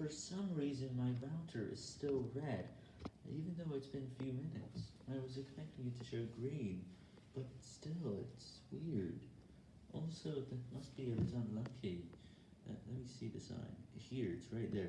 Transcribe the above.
For some reason, my router is still red, even though it's been a few minutes. I was expecting it to show green, but still, it's weird. Also, that must be a bit unlucky. Uh, let me see the sign. Here, it's right there.